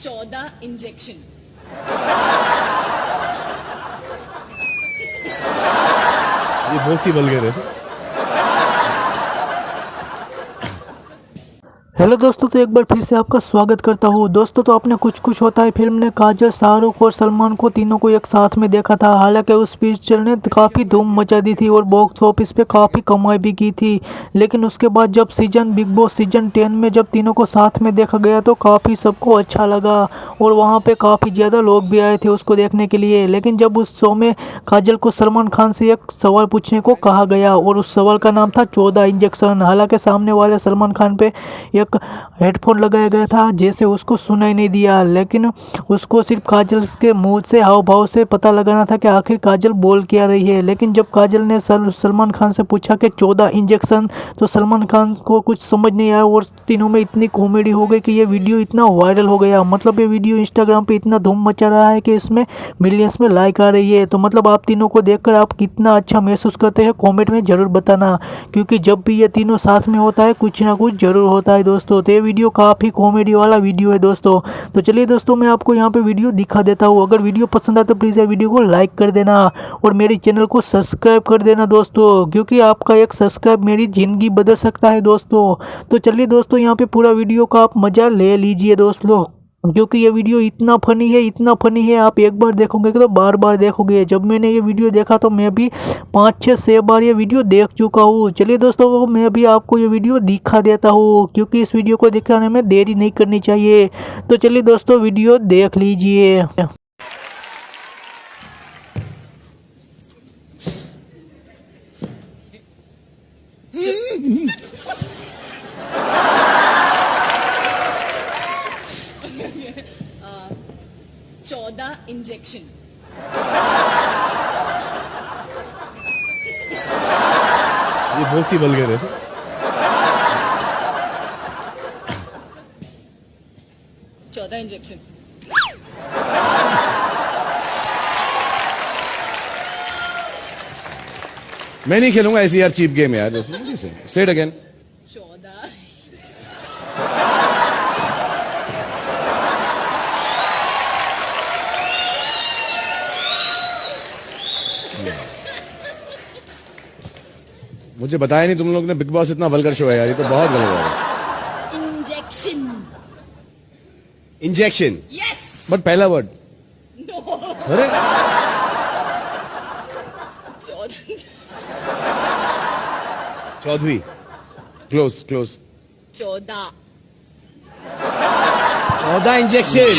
चौदह इंजेक्शन ये बहुत ही वल्गर है हेलो दोस्तों तो एक बार फिर से आपका स्वागत करता हूँ। दोस्तों तो आपने कुछ कुछ होता है फ़िल्म ने काजल, शाहरुख और सलमान को तीनों को एक साथ में देखा था। हालाँकि उस पिक्चर ने काफ़ी धूम मचा दी थी और बॉक्स ऑफ़िस पे काफ़ी कमाई भी की थी। लेकिन उसके बाद जब season Bigg Boss season ten में जब तीनों को साथ में देखा गया तो काफ़ी सबको अच्छा लगा और वहाँ पर काफ़ी ज़्यादा लोग भी आए थे उसको देखने के लिए। लेकिन जब उस शो में काजल को सलमान खान से एक सवाल पूछने को कहा गया और उस सवाल का नाम था चौदह इंजेक्शन। हालाँकि सामने वाले सलमान खान पर एक हेडफोन लगाया गया था, जैसे उसको सुनाई नहीं दिया। लेकिन उसको सिर्फ़ काजल के मुँह से हाव भाव से पता लगाना था कि आखिर काजल बोल क्या रही है। लेकिन जब काजल ने सलमान खान से पूछा कि चौदह इंजेक्शन तो सलमान खान को कुछ समझ नहीं आया और तीनों में इतनी कॉमेडी हो गई कि ये वीडियो इतना वायरल हो गया। मतलब ये वीडियो इंस्टाग्राम पे इतना धूम मचा रहा है कि इसमें मिलियंस में लाइक आ रही है। तो मतलब आप तीनों को देखकर आप कितना अच्छा महसूस करते हैं कॉमेंट में ज़रूर बताना। क्योंकि जब भी ये तीनों साथ में होता है, कुछ ना कुछ ज़रूर होता है दोस्तों। तो ये वीडियो काफ़ी कॉमेडी वाला वीडियो है दोस्तों। तो चलिए दोस्तों, मैं आपको यहाँ पे वीडियो दिखा देता हूँ। अगर वीडियो पसंद आए तो प्लीज़ ये वीडियो को लाइक कर देना और मेरे चैनल को सब्सक्राइब कर देना दोस्तों, क्योंकि आपका एक सब्सक्राइब मेरी ज़िंदगी बदल सकता है दोस्तों। तो चलिए दोस्तों, यहाँ पर पूरा वीडियो का आप मज़ा ले लीजिए दोस्तों। क्योंकि ये वीडियो इतना फनी है, इतना फनी है, आप एक बार देखोगे तो बार बार देखोगे जब मैंने ये वीडियो देखा तो मैं भी पाँच छः छः बार ये वीडियो देख चुका हूँ। चलिए दोस्तों मैं भी आपको ये वीडियो दिखा देता हूँ, क्योंकि इस वीडियो को दिखाने में देरी नहीं करनी चाहिए। तो चलिए दोस्तों, वीडियो देख लीजिए। चौदह इंजेक्शन। ये बहुत ही है। चौदह इंजेक्शन। मैं नहीं खेलूँगा ऐसी यार चीप गेम यार। सेट अगेन चौदह। मुझे बताया नहीं तुम लोग ने बिग बॉस इतना वल्गर शो है यार ये तो बहुत वल्गर है। इंजेक्शन इंजेक्शन यस बट पहला वर्ड अरे। चौधरी क्लोज क्लोज चौदह। चौदह इंजेक्शन